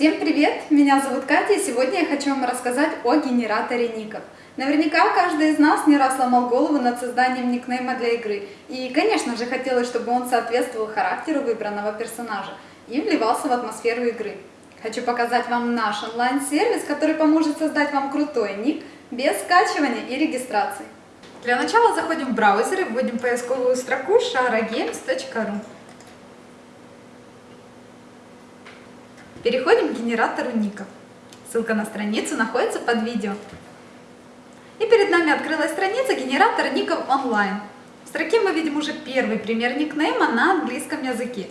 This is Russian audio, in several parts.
Всем привет! Меня зовут Катя, и сегодня я хочу вам рассказать о генераторе ников. Наверняка каждый из нас не раз ломал голову над созданием никнейма для игры. И, конечно же, хотелось, чтобы он соответствовал характеру выбранного персонажа и вливался в атмосферу игры. Хочу показать вам наш онлайн-сервис, который поможет создать вам крутой ник без скачивания и регистрации. Для начала заходим в браузер и вводим поисковую строку sharagames.ru. Переходим к генератору ников. Ссылка на страницу находится под видео. И перед нами открылась страница генератора ников онлайн. В строке мы видим уже первый пример никнейма на английском языке.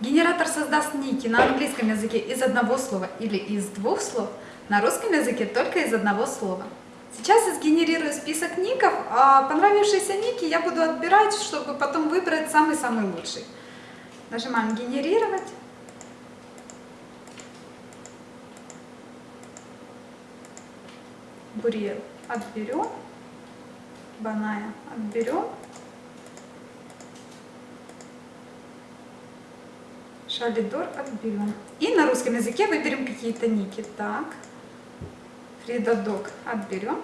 Генератор создаст ники на английском языке из одного слова или из двух слов, на русском языке только из одного слова. Сейчас я сгенерирую список ников, а понравившиеся ники я буду отбирать, чтобы потом выбрать самый-самый лучший. Нажимаем «Генерировать». Бурьер отберем, Баная отберем, Шалидор отберем. И на русском языке выберем какие-то ники. Так, Фридадок отберем,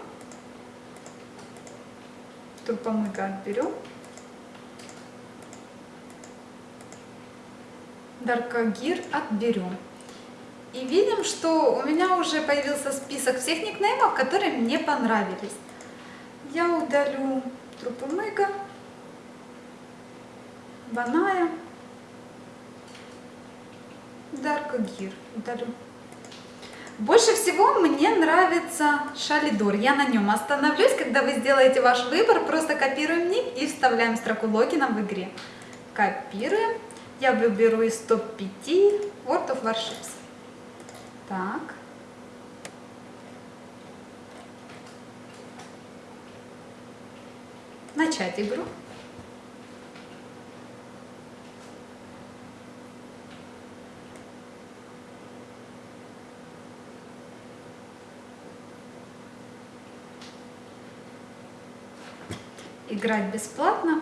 Тупомыга отберем, Даркагир отберем. И видим, что у меня уже появился список всех никнеймов, которые мне понравились. Я удалю Трупумыга, Баная, Дарка Гир. Удалю. Больше всего мне нравится Шалидор. Я на нем остановлюсь. Когда вы сделаете ваш выбор, просто копируем ник и вставляем строку логина в игре. Копируем. Я выберу из топ-5 World of Warships. Так. Начать игру. Играть бесплатно.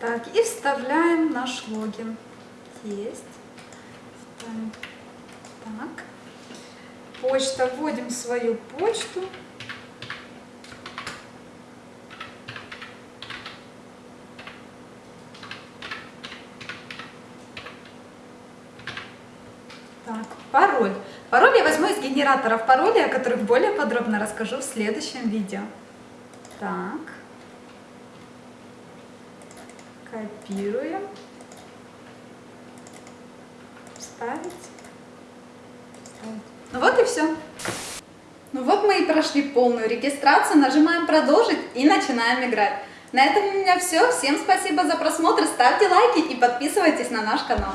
Так, и вставляем наш логин. Есть. Так. Почта. Вводим свою почту. Так, пароль. Пароль я возьму из генераторов паролей, о которых более подробно расскажу в следующем видео. Так. Копируем вставить. Ну вот и все. Ну вот мы и прошли полную регистрацию, нажимаем продолжить и начинаем играть. На этом у меня все. Всем спасибо за просмотр, ставьте лайки и подписывайтесь на наш канал.